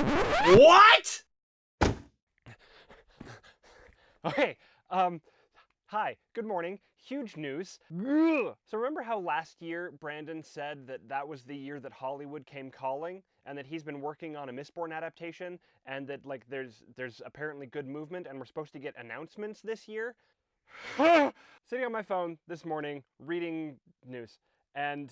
What? Okay, um, hi, good morning. Huge news. So remember how last year Brandon said that that was the year that Hollywood came calling and that he's been working on a Mistborn adaptation and that like there's there's apparently good movement and we're supposed to get announcements this year? Sitting on my phone this morning reading news and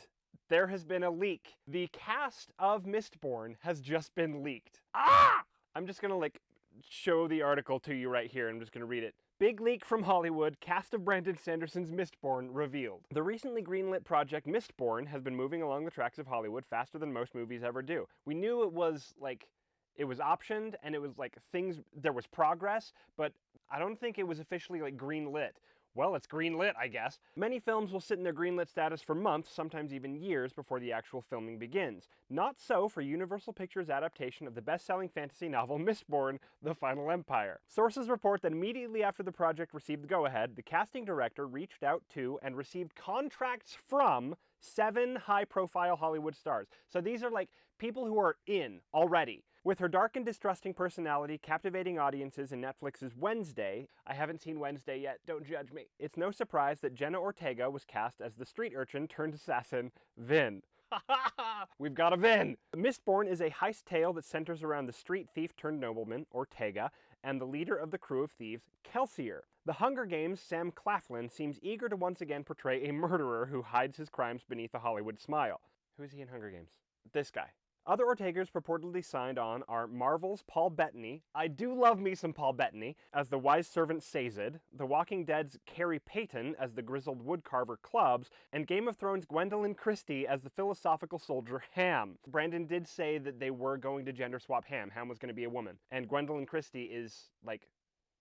there has been a leak. The cast of Mistborn has just been leaked. Ah! I'm just gonna like show the article to you right here. I'm just gonna read it. Big leak from Hollywood, cast of Brandon Sanderson's Mistborn revealed. The recently greenlit project Mistborn has been moving along the tracks of Hollywood faster than most movies ever do. We knew it was like it was optioned and it was like things there was progress, but I don't think it was officially like greenlit. Well, it's greenlit, I guess. Many films will sit in their greenlit status for months, sometimes even years, before the actual filming begins. Not so for Universal Pictures' adaptation of the best-selling fantasy novel Mistborn, The Final Empire. Sources report that immediately after the project received the go-ahead, the casting director reached out to and received contracts from seven high-profile Hollywood stars. So these are like people who are in already. With her dark and distrusting personality captivating audiences in Netflix's Wednesday, I haven't seen Wednesday yet, don't judge me. It's no surprise that Jenna Ortega was cast as the street urchin turned assassin, Vin. We've got a Vin! Mistborn is a heist tale that centers around the street thief turned nobleman, Ortega, and the leader of the crew of thieves, Kelsier. The Hunger Games' Sam Claflin seems eager to once again portray a murderer who hides his crimes beneath a Hollywood smile. Who is he in Hunger Games? This guy. Other Ortegas purportedly signed on are Marvel's Paul Bettany. I do love me some Paul Bettany as the wise servant Sazed, The Walking Dead's Khary Payton as the grizzled woodcarver Clubs, and Game of Thrones' Gwendoline Christie as the philosophical soldier Ham. Brandon did say that they were going to gender swap Ham. Ham was going to be a woman. And Gwendoline Christie is, like,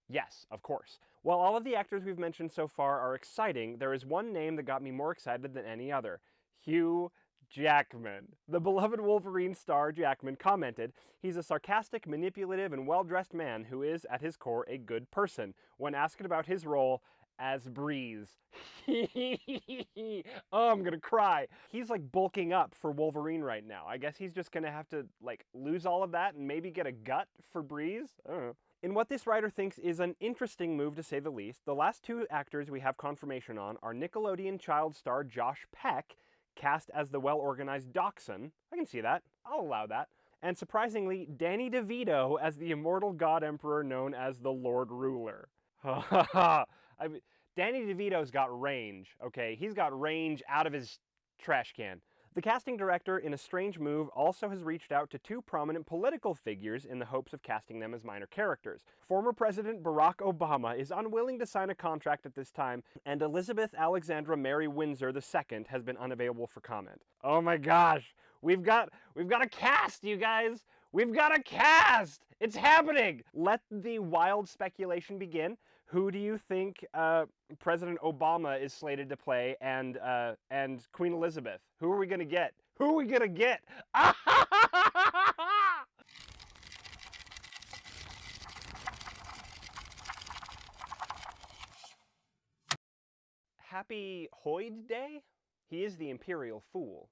Yes, of course. While all of the actors we've mentioned so far are exciting, there is one name that got me more excited than any other. Hugh Jackman. The beloved Wolverine star Jackman commented, He's a sarcastic, manipulative, and well-dressed man who is, at his core, a good person. When asked about his role as Breeze. oh, I'm gonna cry. He's like bulking up for Wolverine right now. I guess he's just gonna have to like lose all of that and maybe get a gut for Breeze? I don't know. In what this writer thinks is an interesting move to say the least, the last two actors we have confirmation on are Nickelodeon child star Josh Peck cast as the well-organized Dockson. I can see that. I'll allow that. And surprisingly, Danny DeVito as the immortal god emperor known as the Lord Ruler. I mean, Danny DeVito's got range, okay? He's got range out of his trash can. The casting director, in a strange move, also has reached out to two prominent political figures in the hopes of casting them as minor characters. Former President Barack Obama is unwilling to sign a contract at this time, and Elizabeth Alexandra Mary Windsor II has been unavailable for comment. Oh my gosh, we've got we've got a cast, you guys. We've got a cast! It's happening! Let the wild speculation begin. Who do you think uh, President Obama is slated to play and, uh, and Queen Elizabeth? Who are we going to get? Who are we going to get? Happy Hoid Day? He is the Imperial Fool.